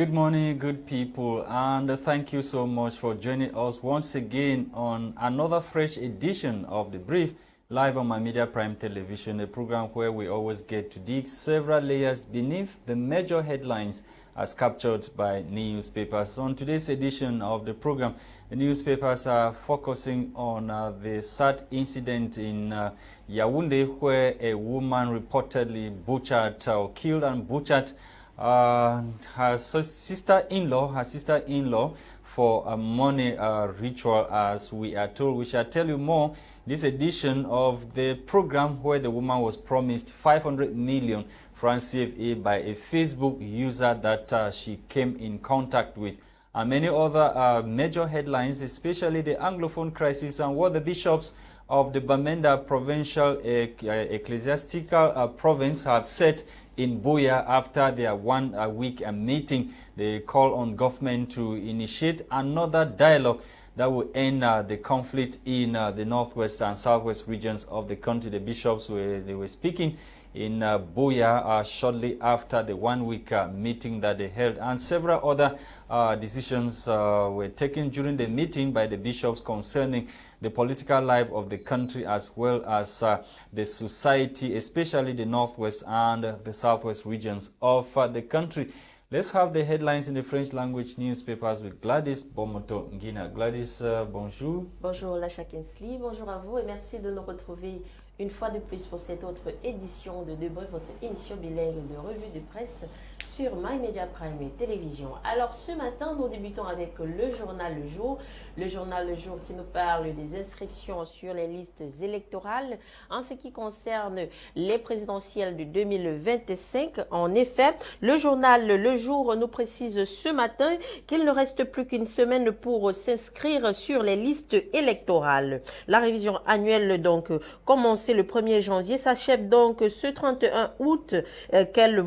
Good morning, good people, and thank you so much for joining us once again on another fresh edition of The Brief, live on my Media Prime Television, a program where we always get to dig several layers beneath the major headlines as captured by newspapers. On today's edition of the program, the newspapers are focusing on uh, the sad incident in uh, Yaoundé where a woman reportedly butchered or killed and butchered uh, her sister-in-law, her sister-in-law for a money uh, ritual as we are told. We shall tell you more this edition of the program where the woman was promised 500 million francs CFA by a Facebook user that uh, she came in contact with. And many other uh, major headlines, especially the Anglophone crisis and what the bishops of the Bamenda provincial ecclesiastical uh, province have said in Buea after their one uh, uh, meeting. They call on government to initiate another dialogue that will end uh, the conflict in uh, the northwest and southwest regions of the country. The bishops were, they were speaking in uh, Buea uh, shortly after the one-week uh, meeting that they held. And several other uh, decisions uh, were taken during the meeting by the bishops concerning the political life of the country as well as the society, especially the northwest and the southwest regions of the country. Let's have the headlines in the French language newspapers with Gladys Bomoto Ngina. Gladys, bonjour. Bonjour Lacha Kinsley, bonjour à vous et merci de nous retrouver une fois de plus pour cette autre édition de Debré, votre émission bilingue de revue de presse sur My Media Prime et Télévision. Alors ce matin, nous débutons avec le journal Le Jour. Le journal Le Jour qui nous parle des inscriptions sur les listes électorales en ce qui concerne les présidentielles de 2025. En effet, le journal Le Jour nous précise ce matin qu'il ne reste plus qu'une semaine pour s'inscrire sur les listes électorales. La révision annuelle donc commencée le 1er janvier s'achève donc ce 31 août euh, qu'elle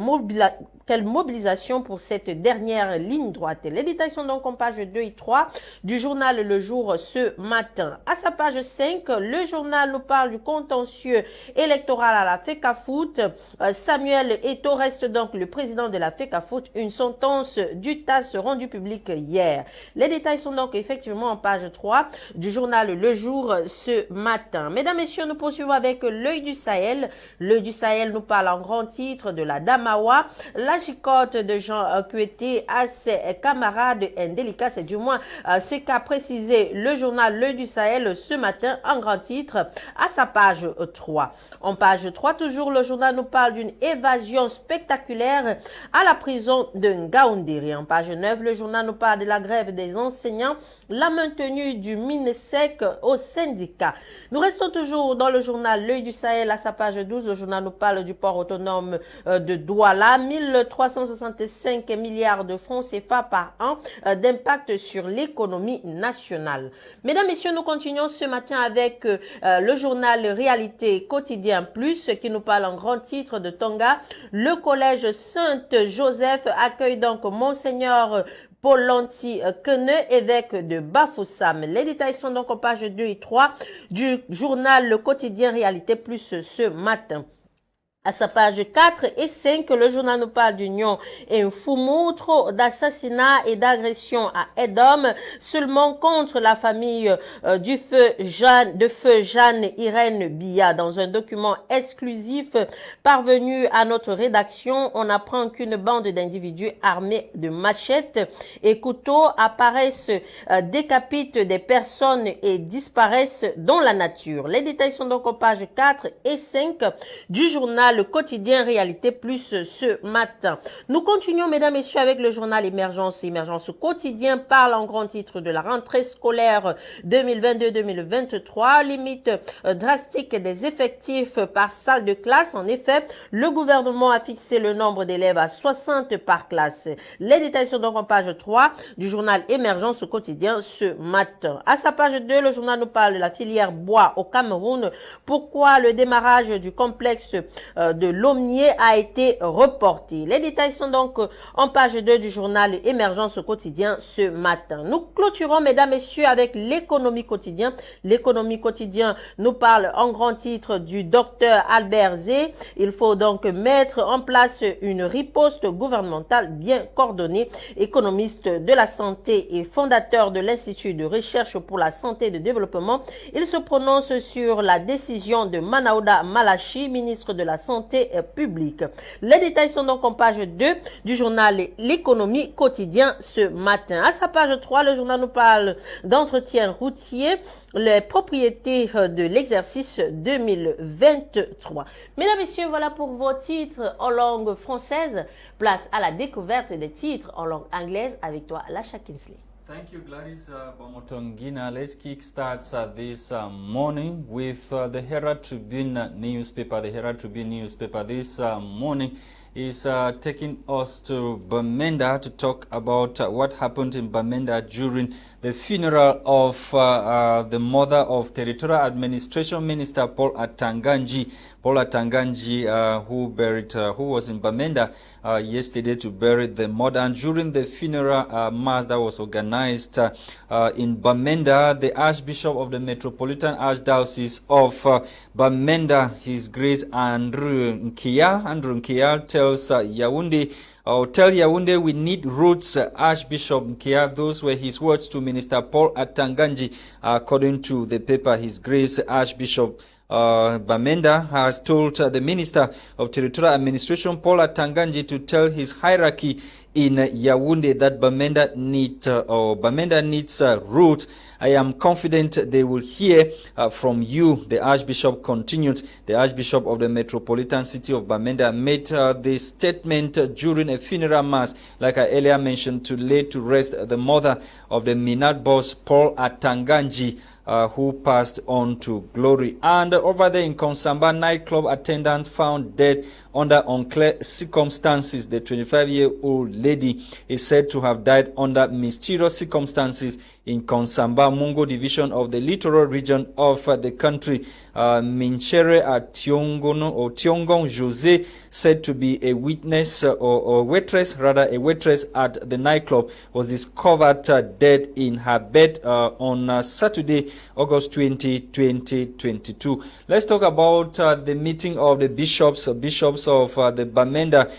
quelle mobilisation pour cette dernière ligne droite? Les détails sont donc en page 2 et 3 du journal Le Jour ce matin. À sa page 5, le journal nous parle du contentieux électoral à la FECAFOOT. Euh, Samuel Eto reste donc le président de la FECAFOOT. Une sentence du TAS rendue publique hier. Les détails sont donc effectivement en page 3 du journal Le Jour ce matin. Mesdames, Messieurs, nous poursuivons avec l'œil du Sahel. L'œil du Sahel nous parle en grand titre de la Damawa. La chicote de Jean Cueté à ses camarades indélicats, c'est du moins euh, ce qu'a le journal Le du Sahel ce matin en grand titre à sa page 3. En page 3, toujours, le journal nous parle d'une évasion spectaculaire à la prison de Ngaoundiri. En page 9, le journal nous parle de la grève des enseignants la maintenue du MINESEC au syndicat. Nous restons toujours dans le journal L'œil du Sahel à sa page 12. Le journal nous parle du port autonome euh, de Douala. 1365 milliards de francs CFA par an euh, d'impact sur l'économie nationale. Mesdames, Messieurs, nous continuons ce matin avec euh, le journal Réalité Quotidien Plus qui nous parle en grand titre de Tonga. Le collège Sainte-Joseph accueille donc Monseigneur Paul Lanti Queneux, évêque de Bafoussam. Les détails sont donc en page 2 et 3 du journal Le Quotidien Réalité Plus ce matin. À sa page 4 et 5, le journal nous parle d'union et un fou moutre d'assassinat et d'agression à Edom, seulement contre la famille euh, du feu Jeanne, de feu Jeanne Irène Billa. Dans un document exclusif parvenu à notre rédaction, on apprend qu'une bande d'individus armés de machettes et couteaux apparaissent, euh, décapitent des personnes et disparaissent dans la nature. Les détails sont donc en page 4 et 5 du journal le quotidien Réalité Plus ce matin. Nous continuons, mesdames, messieurs, avec le journal Émergence. Émergence quotidien parle en grand titre de la rentrée scolaire 2022-2023, limite euh, drastique des effectifs par salle de classe. En effet, le gouvernement a fixé le nombre d'élèves à 60 par classe. Les détails sont donc en page 3 du journal Émergence quotidien ce matin. À sa page 2, le journal nous parle de la filière bois au Cameroun. Pourquoi le démarrage du complexe euh, de Lomnier a été reporté. Les détails sont donc en page 2 du journal Émergence quotidien ce matin. Nous clôturons, mesdames, messieurs, avec l'économie quotidien. L'économie quotidien nous parle en grand titre du docteur Albert Zé. Il faut donc mettre en place une riposte gouvernementale bien coordonnée. Économiste de la santé et fondateur de l'Institut de recherche pour la santé et le développement, il se prononce sur la décision de Manaouda Malachi, ministre de la Santé publique. Les détails sont donc en page 2 du journal L'économie quotidien ce matin. À sa page 3, le journal nous parle d'entretien routier les propriétés de l'exercice 2023. Mesdames, Messieurs, voilà pour vos titres en langue française. Place à la découverte des titres en langue anglaise avec toi, Lasha Kinsley. Thank you, Gladys uh. Let's kickstart uh, this uh, morning with uh, the Herald Tribune newspaper. The Herald Tribune newspaper this uh, morning is uh, taking us to Bamenda to talk about uh, what happened in Bamenda during the funeral of the mother of Territorial Administration Minister Paul Atanga Nji. Paul Atanga Nji, uh, who buried, uh, who was in Bamenda yesterday to bury the mother. And during the funeral mass that was organized in Bamenda, the Archbishop of the Metropolitan Archdiocese of Bamenda, His Grace Andrew Nkea, Andrew Nkea, tells uh, Yaoundé, or tell Yaoundé we need roots, uh, Archbishop Nkea. Those were his words to Minister Paul Atanga Nji, according to the paper His Grace Archbishop uh, Bamenda has told uh, the Minister of Territorial Administration, Paula Atanga Nji, to tell his hierarchy in Yaoundé that Bamenda, need, uh, or Bamenda needs uh, roots. I am confident they will hear uh, from you, the Archbishop continued. The Archbishop of the Metropolitan City of Bamenda made uh, the statement during a funeral mass, like I earlier mentioned, to lay to rest the mother of the Minat boss, Paul Atanga Nji, uh, who passed on to glory. And over there in Nkongsamba, nightclub attendant found dead under unclear circumstances. The 25-year-old lady is said to have died under mysterious circumstances in Nkongsamba, Mungo division of the littoral region of the country. Uh, Minchere Tiongono or Tiongong Jose said to be a witness uh, or, or, waitress, rather a waitress at the nightclub, was discovered uh, dead in her bed uh, on Saturday, August 20, 2022. Let's talk about the meeting of the bishops, bishops of the Bamenda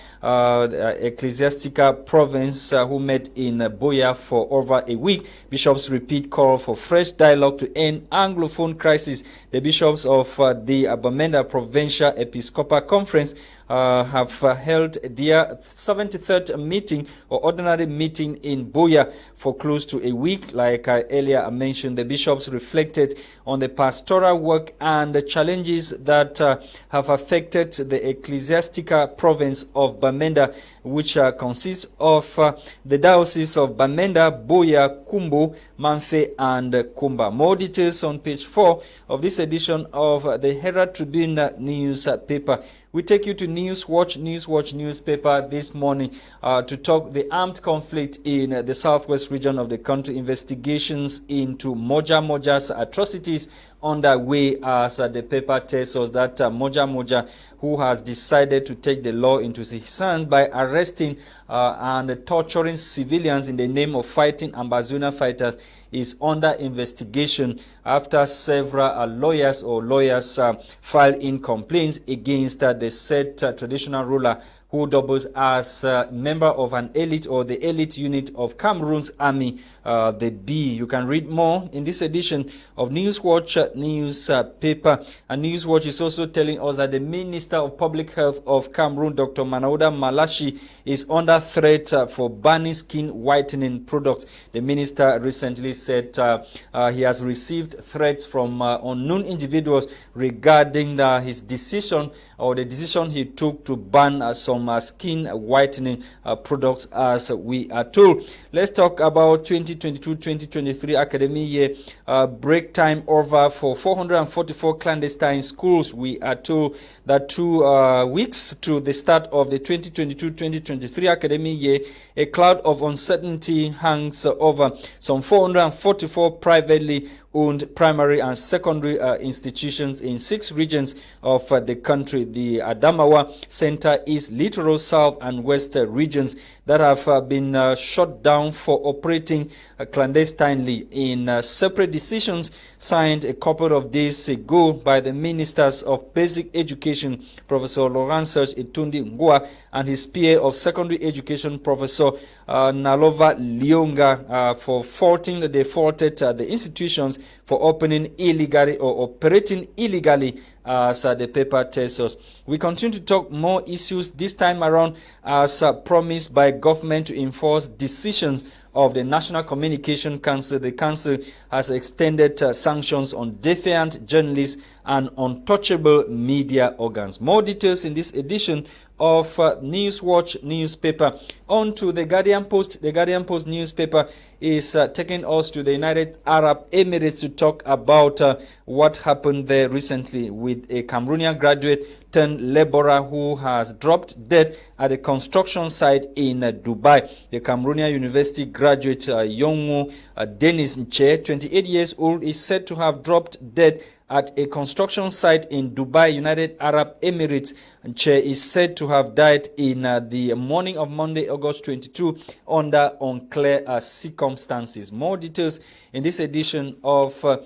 ecclesiastical province who met in Buea for over a week. Bishop bishops repeat call for fresh dialogue to end Anglophone crisis. The bishops of uh, the Abamenda Provincial Episcopal Conference uh, have uh, held their 73rd meeting or ordinary meeting in Buea for close to a week. Like I earlier mentioned, the bishops reflected on the pastoral work and the challenges that uh, have affected the ecclesiastical province of Bamenda, which uh, consists of uh, the diocese of Bamenda, Buea, Kumbo, Mamfe, and Kumba. More details on page 4 of this edition of the Herald Tribune newspaper. We take you to News Watch, News Watch newspaper this morning uh, to talk the armed conflict in uh, the southwest region of the country, investigations into Moja Moja's atrocities underway as uh, the paper tells us that uh, Moja Moja, who has decided to take the law into his hands by arresting uh, and torturing civilians in the name of fighting Ambazonia fighters, is under investigation after several uh, lawyers or lawyers uh, filed in complaints against uh, the said traditional ruler who doubles as a member of an elite or the elite unit of Cameroon's army, uh, the B. You can read more in this edition of Newswatch uh, newspaper. And Newswatch is also telling us that the Minister of Public Health of Cameroon, Dr. Manaouda Malachie, is under threat uh, for banning skin whitening products. The minister recently said uh, uh, he has received threats from uh, unknown individuals regarding his decision or the decision he took to ban some uh, skin whitening uh, products as we are told. Let's talk about 2022-2023 academic year uh, break time over for 444 clandestine schools. We are told that two uh, weeks to the start of the 2022-2023 academic year, a cloud of uncertainty hangs over some 444 privately owned primary and secondary uh, institutions in six regions of uh, the country. The Adamawa Center, East, Littoral, South, and West uh, regions that have uh, been uh, shut down for operating clandestinely. In separate decisions signed a couple of days ago by the ministers of basic education, Professor Laurent Serge Etoundi Ngoa, and his peer of secondary education, Professor uh, Nalova Lionga, uh, for faulting they faulted uh, the institutions for opening illegally or operating illegally as uh, the paper tells us. We continue to talk more issues this time around as uh, promised by government to enforce decisions of the National Communication Council. The council has extended uh, sanctions on defiant journalists and untouchable media organs. More details in this edition of uh, Newswatch newspaper. On to the Guardian Post. The Guardian Post newspaper is uh, taking us to the United Arab Emirates to talk about uh, what happened there recently with a Cameroonian graduate turned laborer who has dropped dead at a construction site in uh, Dubai. The Cameroonian University graduate uh, Yongu uh, Dennis Nche, 28 years old, is said to have dropped dead at a construction site in Dubai, United Arab Emirates. Che is said to have died in uh, the morning of Monday, August 22, under unclear uh, circumstances. More details in this edition of uh,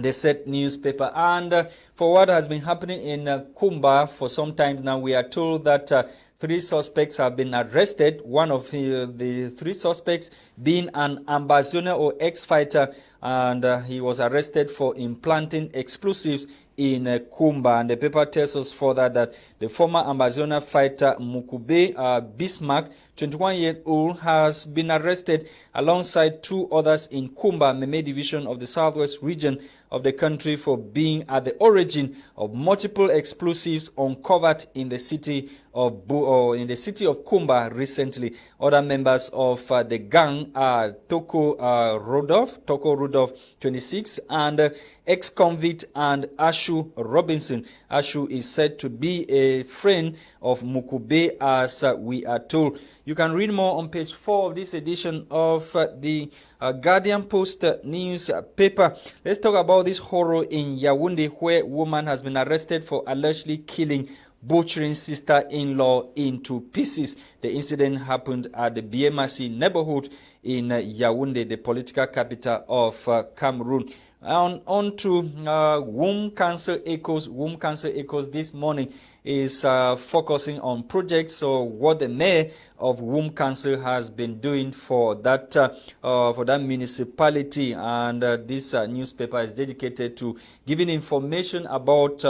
the set newspaper. And uh, for what has been happening in uh, Kumba for some time now, we are told that uh, three suspects have been arrested. One of the, the three suspects being an ambassador or ex-fighter and uh, he was arrested for implanting explosives in uh, Kumba. And the paper tells us further that the former Amazona fighter Mukube uh, Bismarck, 21 years old, has been arrested alongside two others in Kumba, Meme division of the southwest region of the country for being at the origin of multiple explosives uncovered in the city of Bu or in the city of Kumba recently. Other members of uh, the gang are Toko uh, Rudolph, Toko Rudolph, 26, and uh, ex-convict and Ashu Robinson. Ashu is said to be a friend of Mukube as uh, we are told. You can read more on page 4 of this edition of uh, the uh, Guardian Post newspaper. Let's talk about this horror in Yaoundé where a woman has been arrested for allegedly killing butchering sister-in-law into pieces. The incident happened at the BMC neighborhood in uh, Yaoundé, the political capital of Cameroon. On, on to uh, Wum Council echoes. Wum Council echoes this morning is focusing on projects or what the mayor of Wum Council has been doing for that uh, uh, for that municipality. And uh, this uh, newspaper is dedicated to giving information about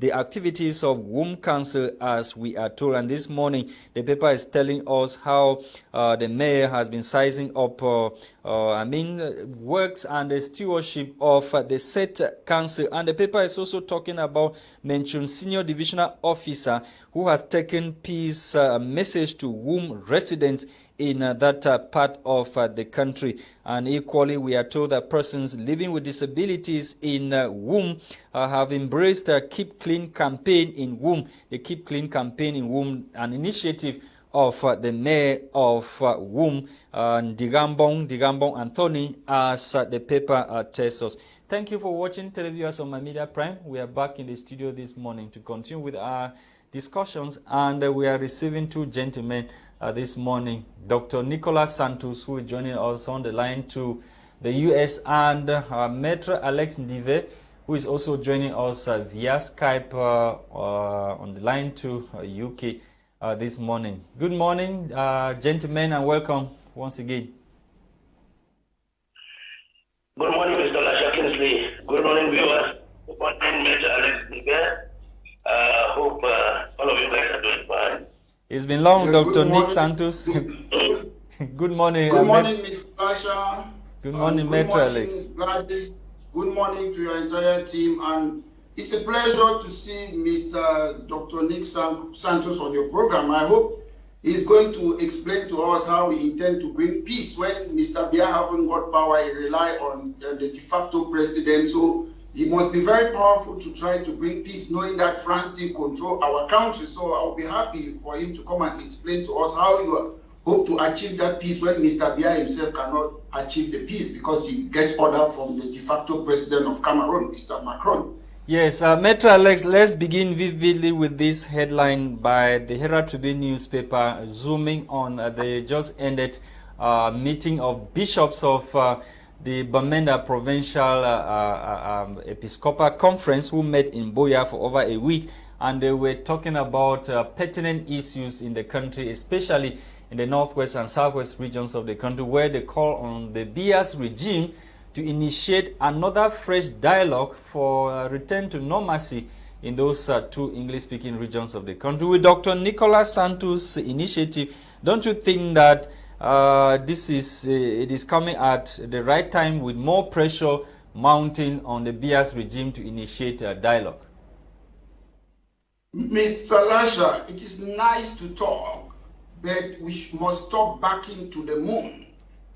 the activities of Wum Council as we are told. And this morning the paper is telling us how the mayor has been sizing up I mean works and the stewardship of the set council and the paper is also talking about mentioned senior divisional officer who has taken peace uh, message to Wum residents in uh, that uh, part of uh, the country. And equally, we are told that persons living with disabilities in uh, Wum uh, have embraced the Keep Clean campaign in Wum. The Keep Clean campaign in Wum, an initiative of the mayor of uh, Wum, uh, Digambong, Digambong Anthony, as the paper tells us. Thank you for watching televiewers on My Media Prime. We are back in the studio this morning to continue with our discussions and uh, we are receiving two gentlemen uh, this morning. Dr. Nicolas Santos who is joining us on the line to the US and uh, Maitre Alex Ndive who is also joining us uh, via Skype uh, uh, on the line to UK this morning. Good morning gentlemen and welcome once again. Good morning Mr. Good morning, viewers. Good morning, Major Alex Niger. Uh, hope uh, all of you guys are doing fine. It's been long, yeah, Dr. Nick Santos. good morning. Good morning, Mr. Pasha. Good morning, um, Metro Alex. Gladys. Good morning to your entire team. And it's a pleasure to see Mr. Dr. Nick Santos on your program. I hope He's going to explain to us how we intend to bring peace when Mr. Biya haven't got power, he rely on the de facto president. So he must be very powerful to try to bring peace, knowing that France still control our country. So I'll be happy for him to come and explain to us how you hope to achieve that peace when Mr. Biya himself cannot achieve the peace because he gets order from the de facto president of Cameroon, Mr. Macron. Yes, uh, Metro Alex, let's begin vividly with this headline by the Herald Tribune newspaper, zooming on uh, the just ended uh, meeting of bishops of uh, the Bamenda Provincial uh, uh, um, Episcopal Conference who met in Buea for over a week and they were talking about pertinent issues in the country, especially in the northwest and southwest regions of the country where they call on the Biya's regime to initiate another fresh dialogue for uh, return to normalcy in those uh, two English-speaking regions of the country. With Dr. Nicolas Santos' initiative, don't you think that uh, this is uh, it is coming at the right time with more pressure mounting on the Biya's regime to initiate a dialogue? Mr. Lasha, it is nice to talk, but we must stop backing to the moon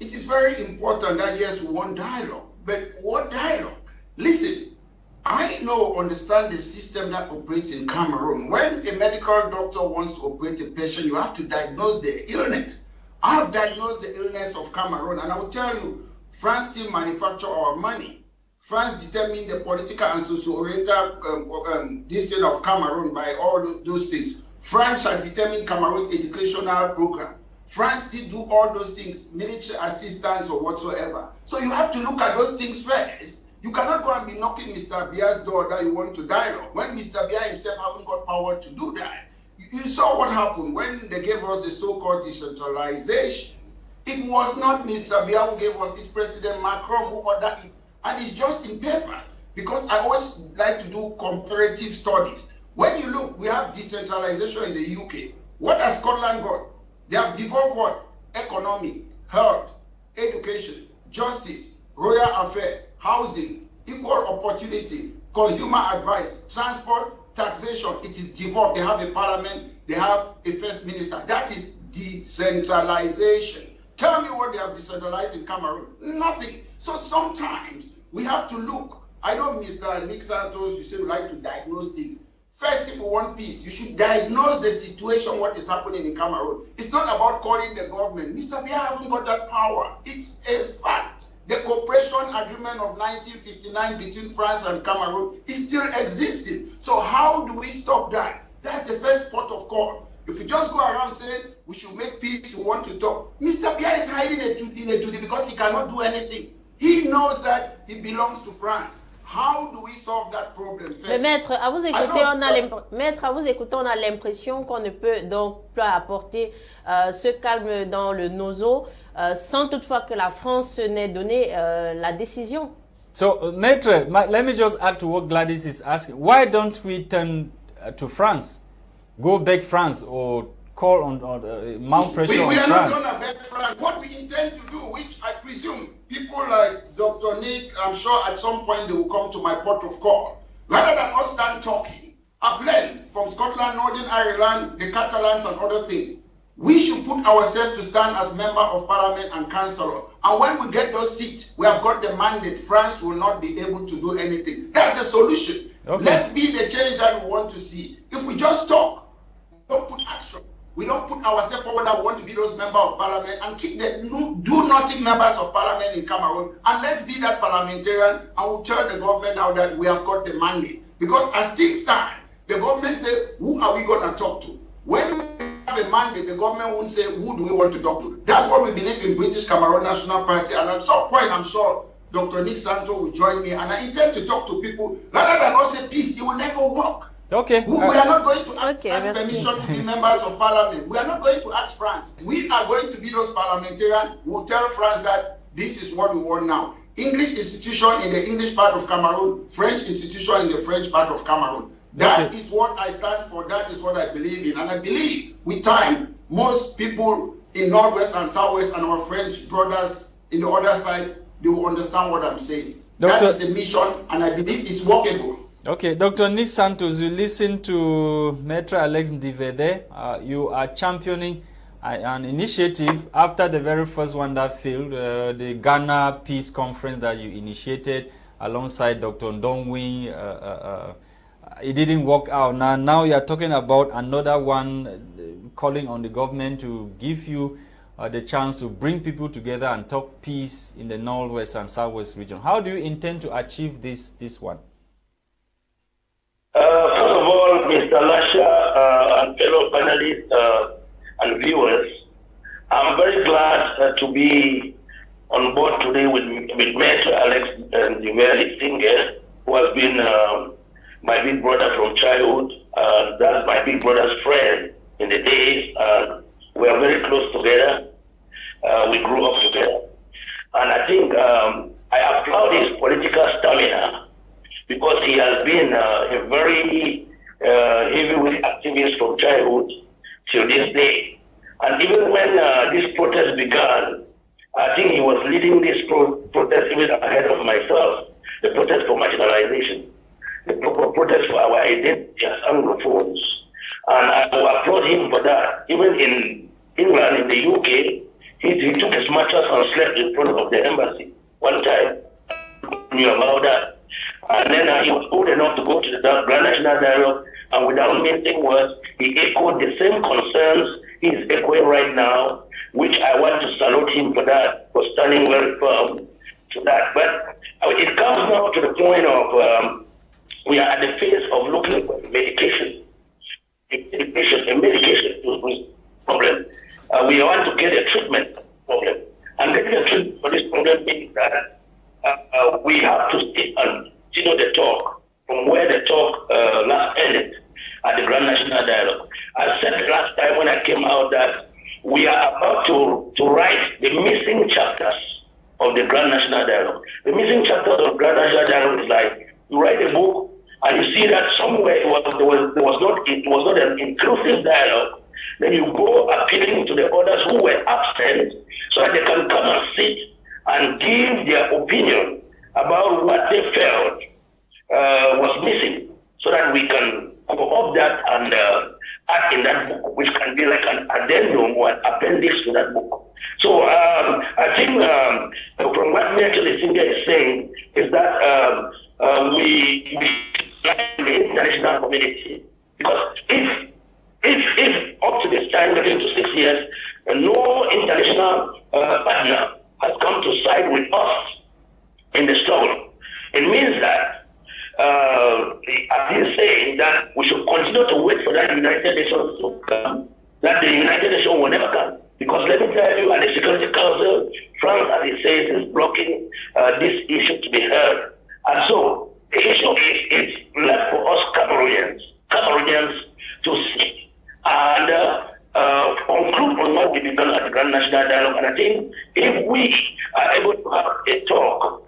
it is very important that yes, we want dialogue. But what dialogue? Listen, I know, understand the system that operates in Cameroon. When a medical doctor wants to operate a patient, you have to diagnose the illness. I have diagnosed the illness of Cameroon, and I will tell you, France still manufacture our money. France determine the political and socio-oriental um, um, destiny of Cameroon by all those things. France shall determine Cameroon's educational program. France still do all those things, military assistance or whatsoever. So you have to look at those things first. You cannot go and be knocking Mr. Biya's door that you want to dialogue when Mr. Biya himself haven't got power to do that. You saw what happened when they gave us the so-called decentralization. It was not Mr. Biya who gave us, it's President Macron who ordered it. And it's just in paper. Because I always like to do comparative studies. When you look, we have decentralization in the UK. What has Scotland got? They have devolved what? Economy, health, education, justice, royal affair, housing, equal opportunity, consumer advice, transport, taxation. It is devolved. They have a parliament, they have a first minister. That is decentralization. Tell me what they have decentralized in Cameroon. Nothing. So sometimes we have to look. I know Mr. Nick Santos, you say you like to diagnose things. First, if you want peace, you should diagnose the situation, what is happening in Cameroon. It's not about calling the government. Mr. Biya haven't got that power. It's a fact. The cooperation agreement of 1959 between France and Cameroon is still existing. So how do we stop that? That's the first port of call. If you just go around saying we should make peace, we want to talk, Mr. Biya is hiding in a today because he cannot do anything. He knows that he belongs to France. How do we solve that problem first? Mais maître, à vous écouter, on a maître, à vous écouter, on a l'impression qu'on ne peut donc pas apporter euh, ce calme dans le nozo euh, sans toutefois que la France n'ait donné euh, la décision. So, uh, Maître, let me just add to what Gladys is asking. Why don't we turn uh, to France? Go back France or call on, on uh, mount pressure we, we on France? We are not going to beg France. What we intend to do, which I presume people like Dr. Nick, I'm sure at some point they will come to my port of call. Rather than us stand talking, I've learned from Scotland, Northern Ireland, the Catalans and other things. We should put ourselves to stand as member of parliament and councillor. And when we get those seats, we have got the mandate. France will not be able to do anything. That's the solution. Okay. Let's be the change that we want to see. If we just talk, we don't put action. We don't put ourselves forward that we want to be those members of parliament and keep the do nothing members of parliament in Cameroon. And let's be that parliamentarian and we'll tell the government now that we have got the mandate. Because as things stand, the government say, who are we going to talk to? When have a mandate, the government won't say, who do we want to talk to? That's what we believe in British Cameroon National Party. And at some point, I'm sure Dr. Nick Santo will join me. And I intend to talk to people rather than not say peace, it will never work. Okay. We, we, are not going to ask, okay, ask permission to be members of parliament. We are not going to ask France. We are going to be those parliamentarians who will tell France that this is what we want now. English institution in the English part of Cameroon, French institution in the French part of Cameroon. That okay. what I stand for. That is what I believe in. And I believe with time, most people in Northwest and Southwest and our French brothers in the other side, they will understand what I'm saying. Doctor, that is the mission, and I believe it's workable. Okay, Dr. Nick Santos, you listen to Metro Alex Ndivede. Uh, you are championing uh, an initiative after the very first one that failed, uh, the Ghana Peace Conference that you initiated alongside Dr. Ndongwin. Uh, uh, uh, it didn't work out. Now, now you are talking about another one calling on the government to give you uh, the chance to bring people together and talk peace in the northwest and southwest region. How do you intend to achieve this this one? Uh, first of all, Mr. Lasha uh, and fellow panelists uh, and viewers, I'm very glad uh, to be on board today with, with Mr. Alex and Ndiveli Singer, who has been um, my big brother from childhood. Uh, that's my big brother's friend in the days. Uh, we are very close together. Uh, we grew up together. And I think um, I applaud his political stamina because he has been uh, a very uh, heavyweight activist from childhood till this day. And even when uh, this protest began, I think he was leading this pro protest even ahead of myself, the protest for marginalization, the pro protest for our identity as Anglophones. And I applaud him for that. Even in England, in the UK, he, he took his mattress and slept in front of the embassy one time. Knew about that. And then uh, he was old enough to go to the Grand National Dialogue, and without missing words, he echoed the same concerns he's echoing right now, which I want to salute him for that, for standing very firm to that. But uh, it comes now to the point of um, we are at the phase of looking for medication. Medication, a medication to problem. Uh, we want to get a treatment problem. And getting a treatment for this problem means that uh, uh, we have to sit and you know the talk from where the talk uh, last ended at the Grand National Dialogue. I said last time when I came out that we are about to, to write the missing chapters of the Grand National Dialogue. The missing chapters of Grand National Dialogue is like you write a book and you see that somewhere it was, there, was, there was not it was not an inclusive dialogue. Then you go appealing to the others who were absent so that they can come and sit and give their opinion about what they felt uh, was missing so that we can up that and uh, in that book, which can be like an addendum or an appendix to that book. So um, I think um, from what Merkel Singer is saying is that um, uh, we, we the international community because if if if up to this time, getting to six years, no international uh, partner has come to side with us in the struggle. It means that, uh, he's saying, that we should continue to wait for that United Nations to come, that the United Nations will never come. Because let me tell you, at the Security Council, France, as he says, is blocking uh, this issue to be heard. And so, the issue is, is left for us Cameroonians, Cameroonians to see and uh, uh, conclude on what we began at the Grand National Dialogue. And I think if we are able to have a talk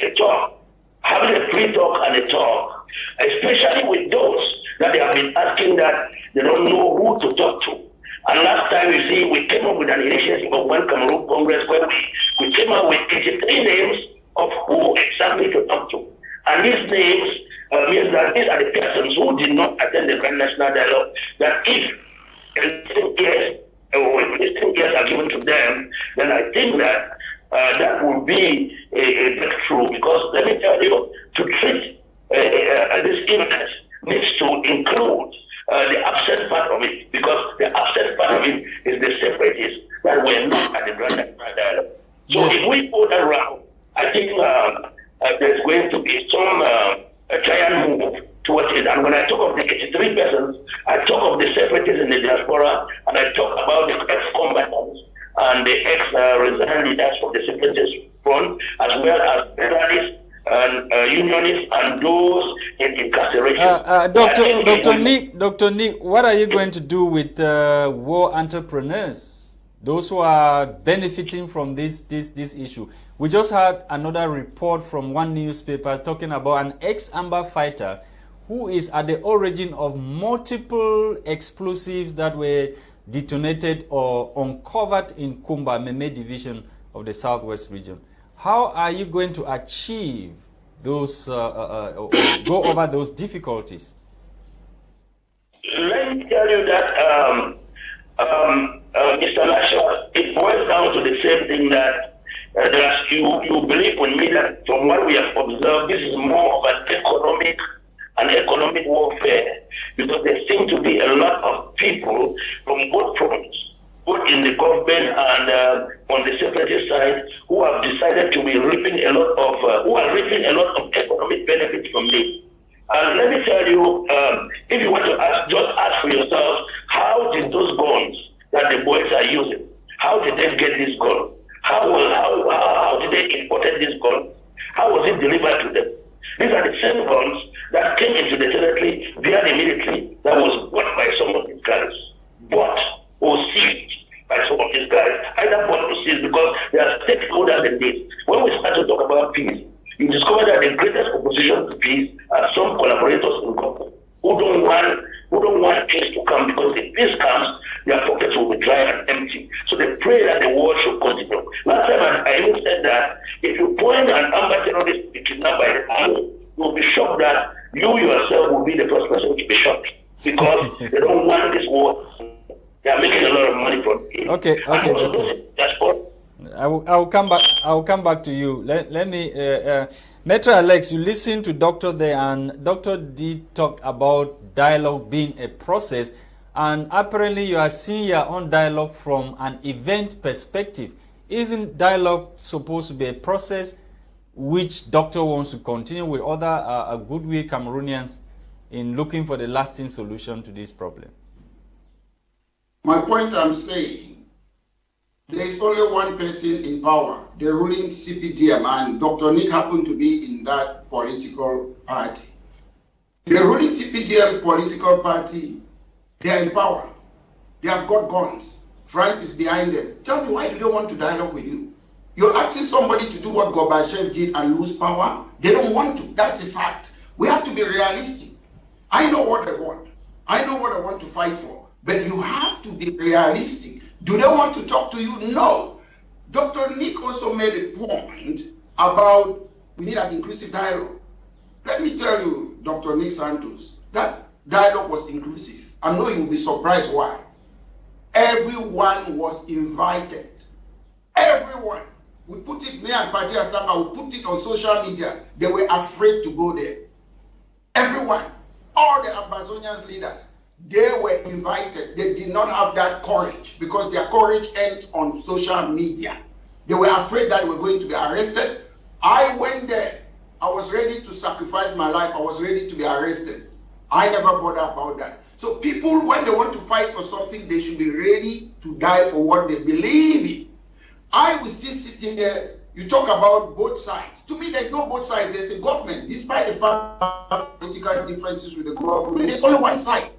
a talk, having a free talk and a talk, especially with those that they have been asking that they don't know who to talk to. And last time you see, we came up with an initiative of One Cameroon Congress where we, we came up with 83 names of who exactly to talk to. And these names uh, means that these are the persons who did not attend the Grand National Dialogue, that if listening ears, uh, listening ears are given to them, then I think that uh, that would be a, a breakthrough because let me tell you, to treat uh, uh, this illness needs to include uh, the absent part of it because the absent part of it is the separatists that were not at the Grand National Dialogue. So if we go that route, I think um, uh, there's going to be some uh, a giant move towards it. And when I talk of the 83 persons, I talk of the separatists in the diaspora, and I talk about the ex-combatants and the ex-resign leaders of the separatist front, as well as federalists and uh, unionists and those in incarceration. Uh, Dr. Dr. Nick, Dr. Nick, what are you going to do with uh, war entrepreneurs? Those who are benefiting from this, this, this issue. We just had another report from one newspaper talking about an ex-Amba fighter who is at the origin of multiple explosives that were detonated or uncovered in Kumba, Meme division of the Southwest region. How are you going to achieve those, uh, uh, uh, go over those difficulties? Let me tell you that, um, um, Mr. Lasha, it boils down to the same thing that uh, you, you believe with me that from what we have observed, this is more of an economic and economic warfare because there seem to be a lot of people from both fronts, both in the government and uh, on the separate side who have decided to be reaping a lot of, uh, who are reaping a lot of economic benefits from this. And let me tell you, um, if you want to ask, just ask for yourself, how did those guns that the boys are using, how did they get this gun? How, how, how, how did they import this gun? How was it delivered to them? These are the same guns that came into the territory via the military that was bought by some of these guys. Bought or seized by some of these guys. Either bought or seized because they are stakeholders in this. When we start to talk about peace, you discover that the greatest opposition to peace are some collaborators in government who don't want who don't want peace to come because if peace comes, their pockets will be dry and empty. So they pray that the war should continue. Last time I, even said that if you point an armed terrorist to kidnap by the army, you'll be shocked that you yourself will be the first person to be shot because they don't want this war. They are making a lot of money from it. Okay, okay, doctor. That's all. I will, I will come back. I will come back to you. Let, let me, uh, uh, Metro Alex. You listen to Doctor there, and Doctor did talk about dialogue being a process, and apparently you are seeing your own dialogue from an event perspective. Isn't dialogue supposed to be a process which Doctor wants to continue with other uh, goodwill Cameroonians in looking for the lasting solution to this problem? My point I'm saying there is only one person in power, the ruling CPDM, and Dr. Nick happened to be in that political party. The ruling CPDM political party, they are in power. They have got guns. France is behind them. Tell me, why do they want to dialogue with you? You're asking somebody to do what Gorbachev did and lose power? They don't want to. That's a fact. We have to be realistic. I know what I want. I know what I want to fight for. But you have to be realistic. Do they want to talk to you? No. Dr. Nick also made a point about we need an inclusive dialogue. Let me tell you, Dr. Nick Santos, that dialogue was inclusive. I know you'll be surprised why. Everyone was invited. Everyone. We put it, me and Padi Asanga, we put it on social media. They were afraid to go there. Everyone. All the Ambazonians leaders they were invited. They did not have that courage because their courage ends on social media. They were afraid that were going to be arrested. I went there. I was ready to sacrifice my life. I was ready to be arrested. I never bother about that. So people, when they want to fight for something, they should be ready to die for what they believe in. I was just sitting there. You talk about both sides. To me, there's no both sides. There's a government. Despite the fact political differences with the government, there's only one side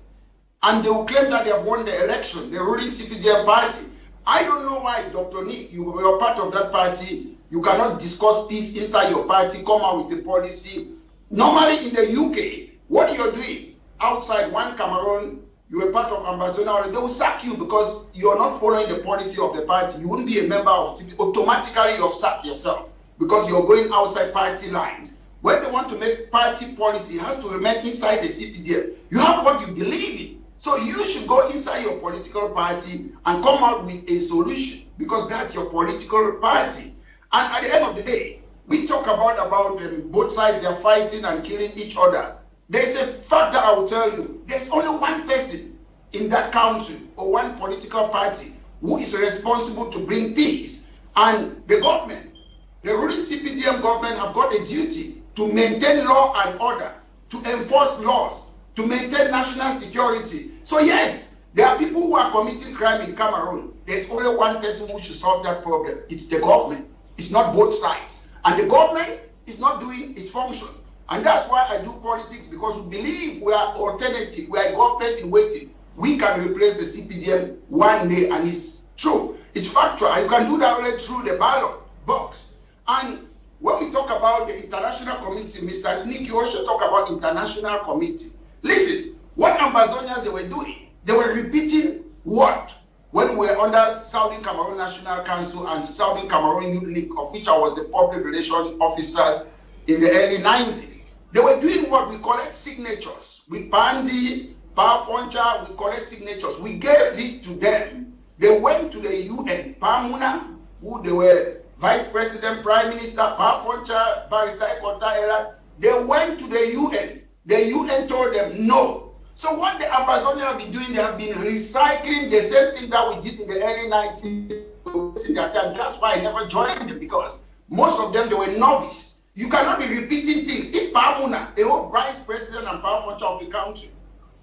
and they will claim that they have won the election, the ruling CPDM party. I don't know why, Dr. Nick, you were part of that party. You cannot discuss peace inside your party, come out with a policy. Normally in the UK, what you're doing outside one Cameroon, you were part of Ambazonia, they will sack you because you're not following the policy of the party. You wouldn't be a member of CPDM. Automatically, you've sacked yourself because you're going outside party lines. When they want to make party policy, it has to remain inside the CPDM. You have what you believe in. So you should go inside your political party and come out with a solution because that's your political party. And at the end of the day, we talk about about um, both sides they're fighting and killing each other. There's a fact that I will tell you. There's only one person in that country or one political party who is responsible to bring peace. And the government, the ruling CPDM government have got a duty to maintain law and order, to enforce laws, to maintain national security. So yes, there are people who are committing crime in Cameroon. There's only one person who should solve that problem. It's the government. It's not both sides. And the government is not doing its function. And that's why I do politics because we believe we are alternative. We are government in waiting. We can replace the CPDM one day and it's true. It's factual. You can do that only through the ballot box. And when we talk about the international committee, Mr. Nick, you also talk about international committee. Listen, what Ambazonians they were doing, they were repeating what? When we were under Southern Cameroon National Council and Southern Cameroon Youth League, of which I was the public relations officers in the early 90s. They were doing what we collect signatures. We Pandi, Power we collect signatures. We gave it to them. They went to the UN, Pamuna, who they were Vice President, Prime Minister, Power Barrister Ekontang They went to the UN the UN told them no. So what the Ambazonians have been doing, they have been recycling the same thing that we did in the early 90s wasting their time. That's why I never joined them because most of them they were novice. You cannot be repeating things. If Pamuna, a whole vice president and power function of the country,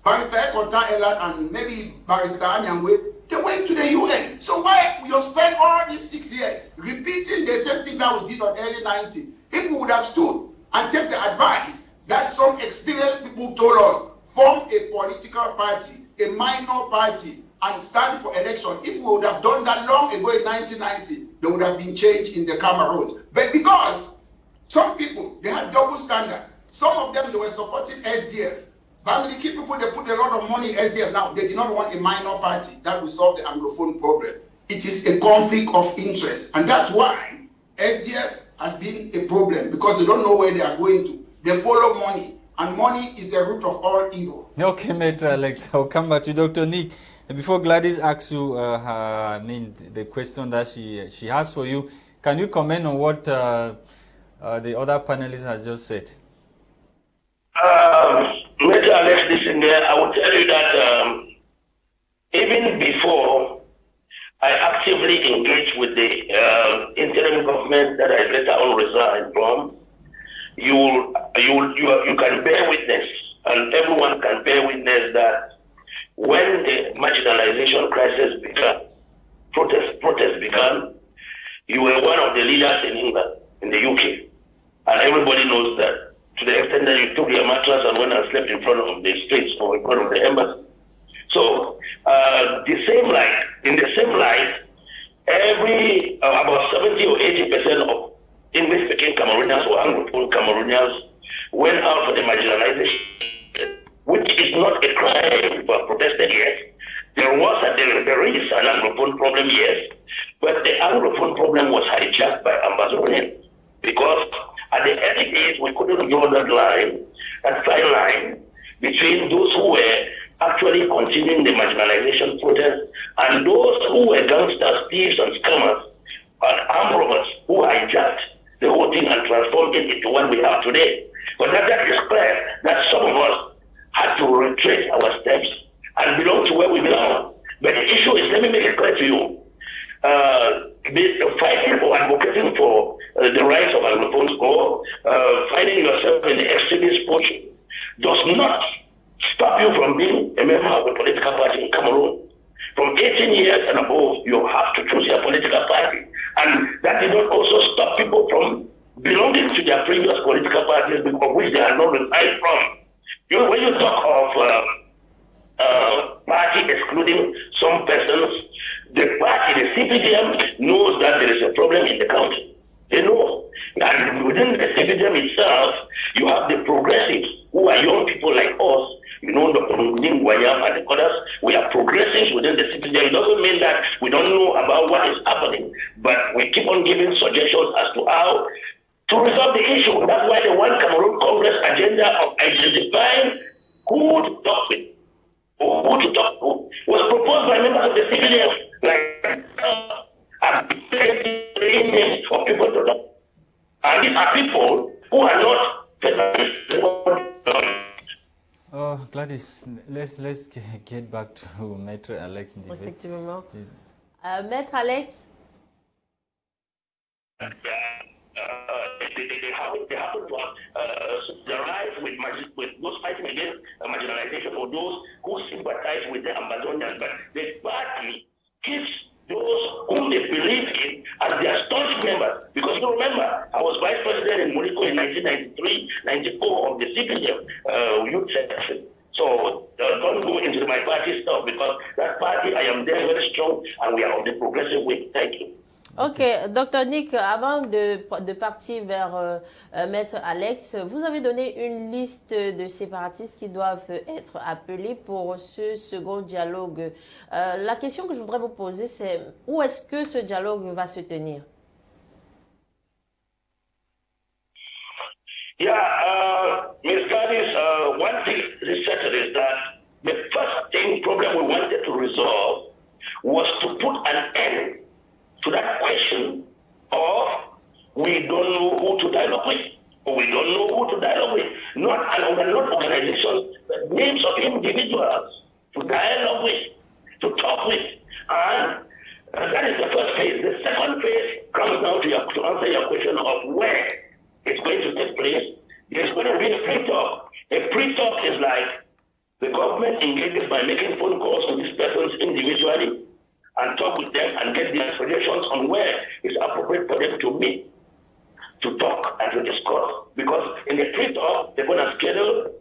Barrister Ekontang Elad and maybe Barrister Anyangwe, they went to the UN. So why you spend all these six years repeating the same thing that we did on early 90? If we would have stood and take the advice that some experienced people told us, form a political party, a minor party, and stand for election. If we would have done that long ago in 1990, there would have been change in the Cameroon. But because some people, they had double standard. Some of them, they were supporting SDF. Family key people, they put a lot of money in SDF now. They did not want a minor party that will solve the Anglophone problem. It is a conflict of interest. And that's why SDF has been a problem because they don't know where they are going to. They follow money. And money is the root of all evil. Okay, Maître Alex, I'll come back to Dr. Nick. Before Gladys asks you, uh, her, I mean, the question that she she has for you, can you comment on what uh, uh, the other panelists has just said? Um, Major Alex, listen there. I will tell you that um, even before I actively engaged with the uh, interim government that I later on resigned from, you you you you can bear witness, and everyone can bear witness that when the marginalization crisis began, protest protests began, you were one of the leaders in England, in the UK, and everybody knows that. To the extent that you took your mattress and went and slept in front of the streets or in front of the embassy. So uh, the same light, in the same light, every uh, about 70 or 80 percent of English-speaking Cameroonians or Anglophone Cameroonians went out for the marginalization, which is not a crime for protested, yes. There was a, there, is an Anglophone problem, yes, but the Anglophone problem was hijacked by Ambazonians because at the early days we couldn't draw that line, that fine line between those who were actually continuing the marginalization protest and those who were gangsters, thieves, and scammers and armed robbers who hijacked the whole thing and transformed it into what we have today. But that, that is clear that some of us had to retrace our steps and belong to where we belong. But the issue is, let me make it clear to you, uh, fighting or advocating for uh, the rights of Anglophones or uh, finding yourself in the extremist portion does not stop you from being a member of a political party in Cameroon. From 18 years and above, you have to choose your political party. And that did not also stop people from belonging to their previous political parties of which they are not resigned from. You know, when you talk of uh, uh, party excluding some persons, the party, the CPDM, knows that there is a problem in the country. They know. And within the CPDM itself, you have the progressives who are young people like us you know, Dr. Guayam and the others, we are progressing within the CPDM. It doesn't mean that we don't know about what is happening, but we keep on giving suggestions as to how to resolve the issue. That's why the One Cameroon Congress agenda of identifying who to talk with who to talk to was proposed by members of the CPDM. Like, uh, names of people to talk. And these are people who are not Oh, Gladys, let's let's get back to Maître Alex Ndivé. Effectivement. Euh, Maître Alex uh, they, they, they, happen, they happen to have uh, with, with those fighting against uh, marginalization or those who sympathize with the Ambazonians. But the party keeps those whom they believe in as their staunch members. Because you remember, I was vice president in Monaco in 1993, 94 of the CPDM uh, youth section. So uh, don't go into my party stuff because that party, I am there very strong and we are on the progressive way. Thank you. Ok, docteur Nick, avant de, de partir vers euh, euh, Maître Alex, vous avez donné une liste de séparatistes qui doivent être appelés pour ce second dialogue. Euh, la question que je voudrais vous poser, c'est où est-ce que ce dialogue va se tenir? Yeah, uh, Ms. Gladys, uh, one thing is certain is that the first thing problem we wanted to resolve was to put an end to that question of we don't know who to dialogue with, we don't know who to dialogue with. Not, and not organizations, but names of individuals to dialogue with, to talk with. And Uh, that is the first phase. The second phase comes down to, your, to answer your question of where it's going to take place. There's going to be a pre-talk. A pre-talk is like the government engages by making phone calls to these persons individually and talk with them and get their suggestions on where it's appropriate for them to meet, to talk and to discuss. Because in the talk, they're going to schedule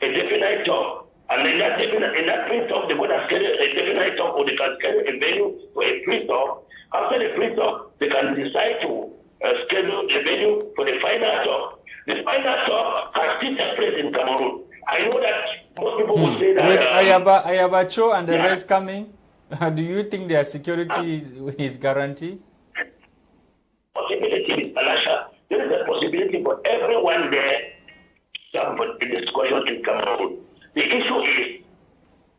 a definite talk. And in that, definite, in that talk, they're going to schedule a definite talk or they can schedule a venue for a talk. After the free talk, they can decide to uh, schedule a venue for the final talk. The final talk has still take place in Cameroon. I know that most people hmm. would say that. With uh, Ayaba, Ayabacho and the yeah. rest coming, do you think their security is, is guaranteed? Possibility, Alasha. There is a possibility for everyone there to have a discussion in Cameroon. The issue is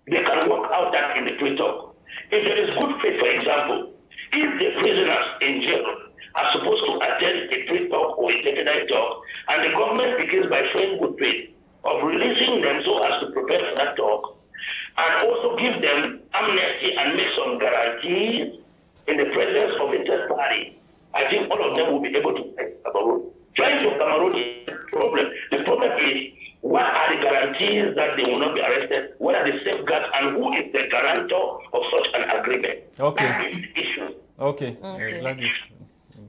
they can work out that in the free talk. If there is good faith, for example, if the prisoners in jail are supposed to attend a free talk or a definite talk, and the government begins by showing good faith of releasing them so as to prepare for that talk, and also give them amnesty and make some guarantees in the presence of interest party, I think all of them will be able to take Cameroon. Trying to Cameroon is the problem. The problem is what are the guarantees that they will not be arrested? What are the safeguards and who is the guarantor of such an agreement? Okay. That is the issue. Okay. okay. Gladys.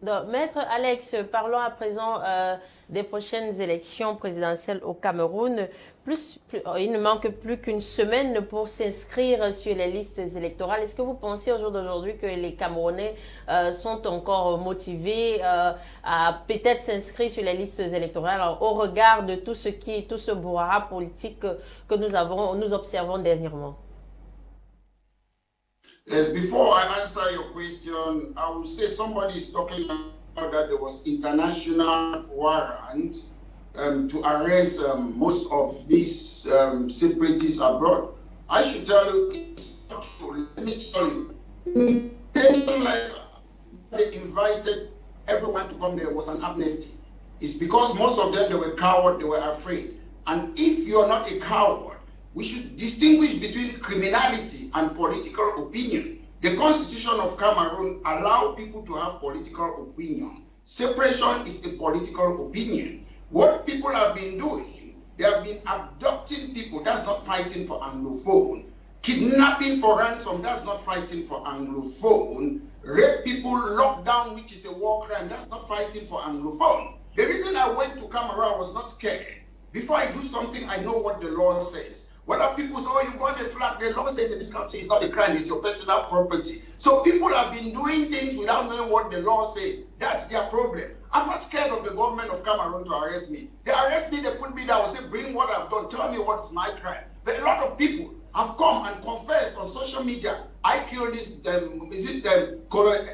Maître Alex, parlons à présent euh, des prochaines élections présidentielles au Cameroun. Plus, il ne manque plus qu'une semaine pour s'inscrire sur les listes électorales. Est-ce que vous pensez au jour d'aujourd'hui que les Camerounais euh, sont encore motivés euh, à peut-être s'inscrire sur les listes électorales au regard de tout ce qui, tout ce brouhaha politique que nous avons, nous observons dernièrement? Yes, before I answer your question, I will say somebody is talking about that there was international warrant um, to arrest um, most of these um, separatists abroad. I should tell you, it's not true. Let me tell you. they invited everyone to come there was an amnesty. It's because most of them, they were coward, they were afraid. And if you're not a coward, we should distinguish between criminality and political opinion. The constitution of Cameroon allows people to have political opinion. Separation is a political opinion. What people have been doing, they have been abducting people, that's not fighting for Anglophone. Kidnapping for ransom, that's not fighting for Anglophone. Rape people, lockdown, which is a war crime, that's not fighting for Anglophone. The reason I went to Cameroon was not scared. Before I do something, I know what the law says. Whether people say, oh, you got a flag, the law says in this country it's not a crime, it's your personal property. So people have been doing things without knowing what the law says. That's their problem. I'm not scared of the government of Cameroon to arrest me. They arrest me, they put me down, say, bring what I've done, tell me what's my crime. But a lot of people have come and confessed on social media. I killed this, um, is it um,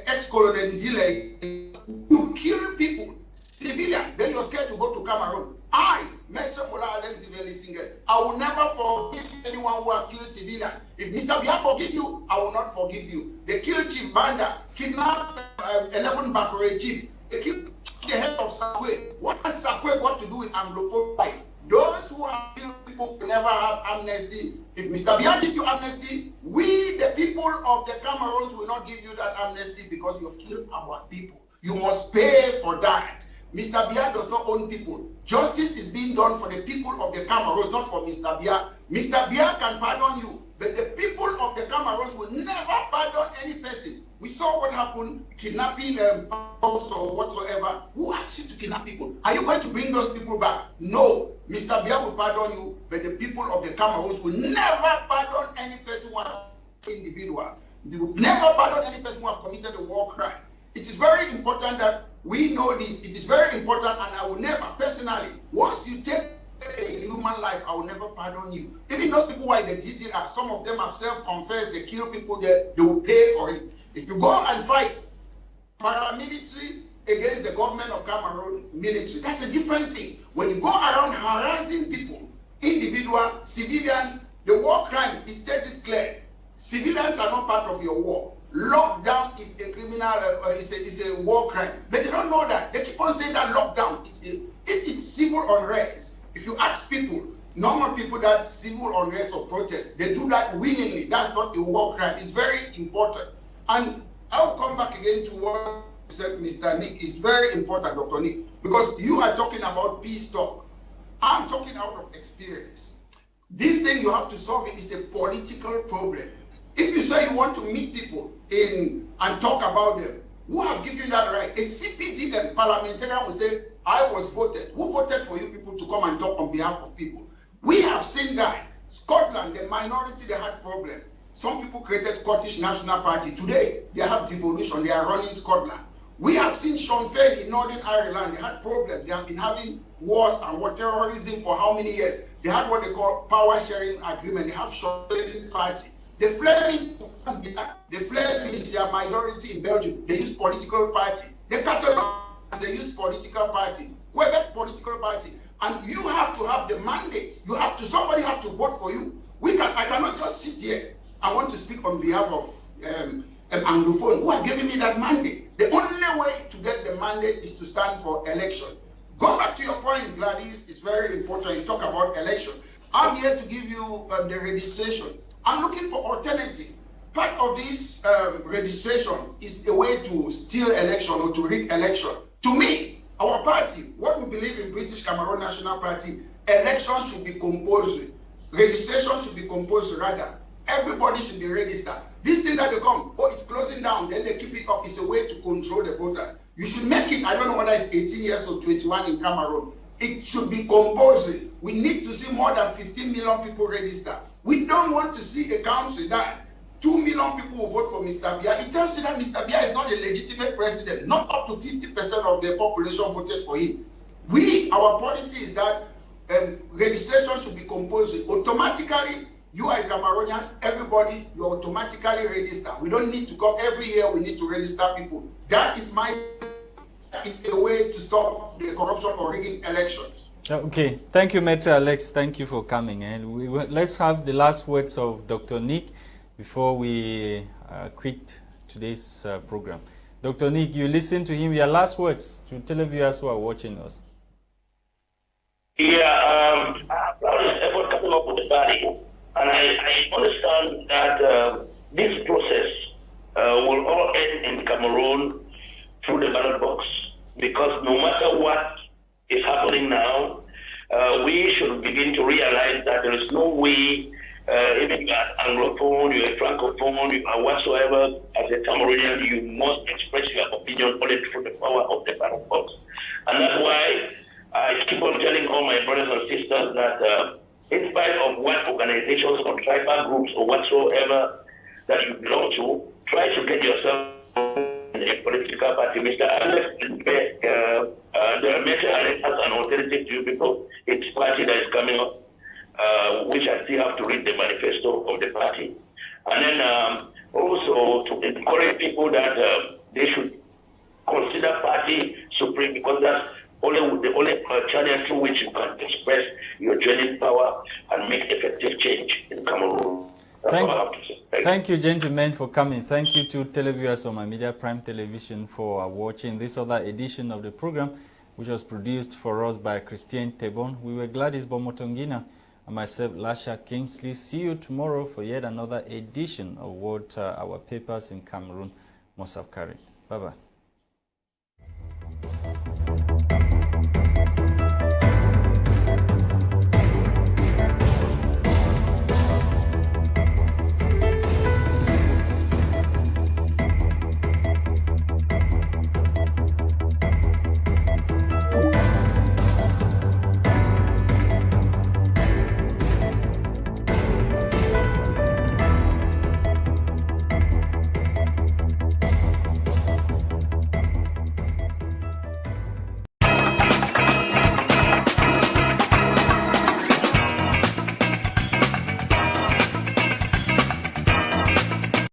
ex-colonel Ndile? You kill people, civilians, then you're scared to go to Cameroon. I Maître Alex Singer. I will never forgive anyone who has killed civilians. If Mr. Biya forgive you, I will not forgive you. They killed Chief Banda, kidnapped um, 11 Bakure Chief. They killed the head of Sakwe. What has Sakwe got to do with Anglophone? Those who have killed people will never have amnesty. If Mr. Biya gives you amnesty, we, the people of the Cameroons, will not give you that amnesty because you have killed our people. You must pay for that. Mr. Biya does not own people. Justice is being done for the people of the Cameroons, not for Mr. Biya. Mr. Biya can pardon you, but the people of the Cameroons will never pardon any person. We saw what happened, kidnapping um, or whatsoever. Who asked you to kidnap people? Are you going to bring those people back? No. Mr. Biya will pardon you, but the people of the Cameroons will never pardon any person has individual. They will never pardon any person who has committed a war crime. It is very important that we know this. It is very important, and I will never, personally, once you take a human life, I will never pardon you. Even those people who are in the GTR, some of them have self-confessed, they kill people, they, they will pay for it. If you go and fight paramilitary against the government of Cameroon military, that's a different thing. When you go around harassing people, individual, civilians, the war crime, is stated clear. Civilians are not part of your war. Lockdown is a criminal, uh, it's, a, it's a war crime. But they don't know that. They keep on saying that lockdown is a, it is civil unrest. If you ask people, normal people that civil unrest or protest, they do that willingly. That's not a war crime. It's very important. And I'll come back again to what said Mr. Nick. It's very important, Dr. Nick, because you are talking about peace talk. I'm talking out of experience. This thing you have to solve it is a political problem. If you say you want to meet people in and talk about them, who have given you that right? A CPD parliamentarian will say, I was voted. Who voted for you people to come and talk on behalf of people? We have seen that. Scotland, the minority, they had problem. Some people created Scottish National Party. Today, they have devolution. They are running Scotland. We have seen Sinn Féin in Northern Ireland. They had problems. They have been having wars and war terrorism for how many years? They had what they call power sharing agreement. They have Sinn Féin party. The Flemish, the Flemish, they are minority in Belgium. They use political party. The Catalans, they use political party. Quebec political party. And you have to have the mandate. You have to, somebody have to vote for you. We can, I cannot just sit here. I want to speak on behalf of um, um, Anglophone who have given me that mandate. The only way to get the mandate is to stand for election. Go back to your point, Gladys. It's very important. You talk about election. I'm here to give you um, the registration. I'm looking for alternative. Part of this um, registration is a way to steal election or to rig election. To me, our party, what we believe in British Cameroon National Party, election should be compulsory. Registration should be compulsory rather. Everybody should be registered. This thing that they come, oh, it's closing down, then they keep it up. It's a way to control the voter. You should make it, I don't know whether it's 18 years or 21 in Cameroon. It should be compulsory. We need to see more than 15 million people register. We don't want to see a country that 2 million people vote for Mr. Biya. It tells you that Mr. Biya is not a legitimate president. Not up to 50% of the population voted for him. We, our policy is that um, registration should be compulsory. Automatically, you are a Cameroonian, everybody, you automatically register. We don't need to come every year, we need to register people. That is my, that is a way to stop the corruption or rigging elections. Okay, thank you, Maître Alex. Thank you for coming. And we, let's have the last words of Dr. Nick before we uh, quit today's uh, program. Dr. Nick, you listen to him. Your last words to televiewers who are watching us. Yeah, um, effort coming up with the body, and I, I understand that uh, this process uh, will all end in Cameroon through the ballot box because no matter what is happening now, uh, we should begin to realize that there is no way, uh, even you are Anglophone, you are Francophone, you are whatsoever, as a Cameroonian, you must express your opinion only through the power of the ballot box. And that's why I keep on telling all my brothers and sisters that uh, in spite of what organizations or tribal groups or whatsoever that you belong to, try to get yourself political party. Mr. Alex, uh, uh, many Alex as an alternative to because it's party that is coming up, uh, which I still have to read the manifesto of the party. And then um, also to encourage people that uh, they should consider party supreme because that's only the only uh, channel through which you can express your genuine power and make effective change in Cameroon. Thank, thank, you, gentlemen, for coming. Thank you to televiewers on my Media Prime Television for watching this other edition of the program, which was produced for us by Christian Tebon. We were Gladys Bomotongina and myself, Lasha Kingsley. See you tomorrow for yet another edition of what uh, our papers in Cameroon must have carried. Bye-bye.